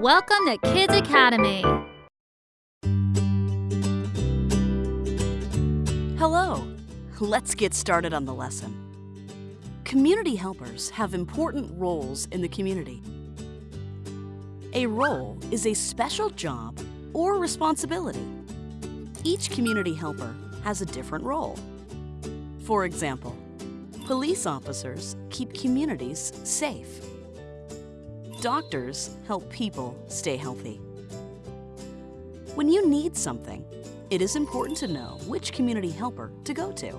Welcome to Kids Academy. Hello. Let's get started on the lesson. Community helpers have important roles in the community. A role is a special job or responsibility. Each community helper has a different role. For example, police officers keep communities safe. Doctors help people stay healthy. When you need something, it is important to know which community helper to go to.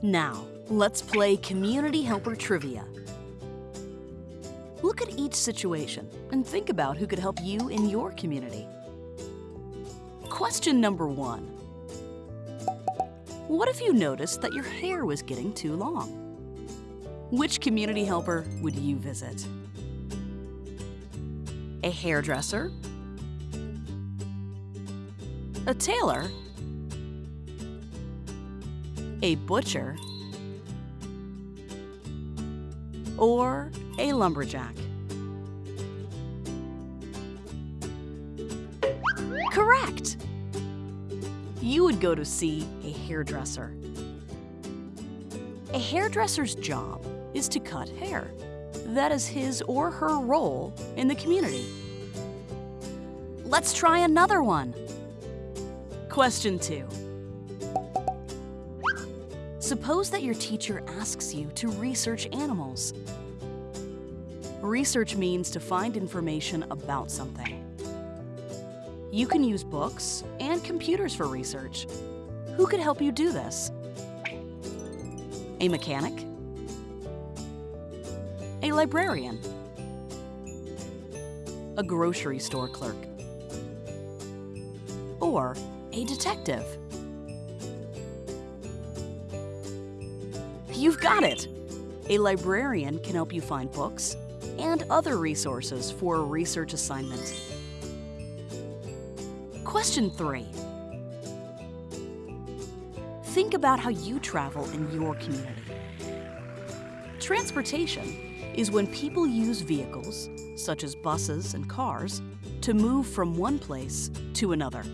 Now, let's play Community Helper Trivia. Look at each situation and think about who could help you in your community. Question number one. What if you noticed that your hair was getting too long? Which community helper would you visit? A hairdresser? A tailor? A butcher? Or a lumberjack? Correct! You would go to see a hairdresser. A hairdresser's job is to cut hair. That is his or her role in the community. Let's try another one. Question two. Suppose that your teacher asks you to research animals. Research means to find information about something. You can use books and computers for research. Who could help you do this? A mechanic? A librarian? A grocery store clerk? Or a detective? You've got it! A librarian can help you find books and other resources for a research assignment. Question 3. Think about how you travel in your community. Transportation is when people use vehicles, such as buses and cars, to move from one place to another.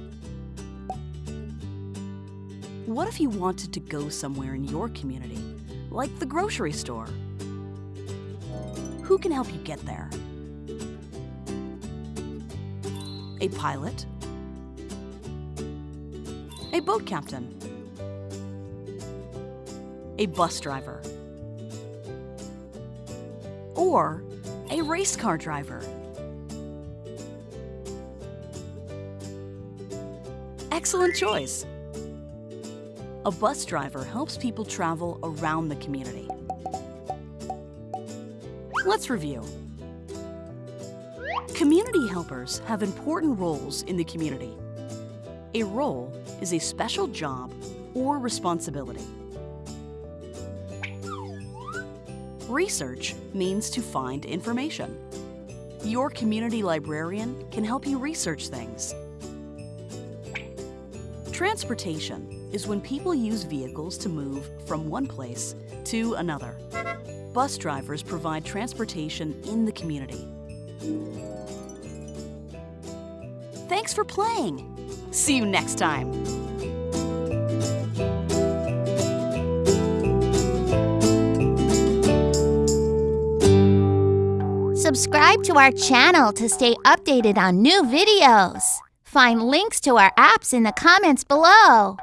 What if you wanted to go somewhere in your community, like the grocery store? Who can help you get there? A pilot? A boat captain? A bus driver? Or a race car driver? Excellent choice! A bus driver helps people travel around the community. Let's review. Community helpers have important roles in the community. A role is a special job or responsibility. Research means to find information. Your community librarian can help you research things. Transportation is when people use vehicles to move from one place to another. Bus drivers provide transportation in the community. Thanks for playing! See you next time! Subscribe to our channel to stay updated on new videos. Find links to our apps in the comments below.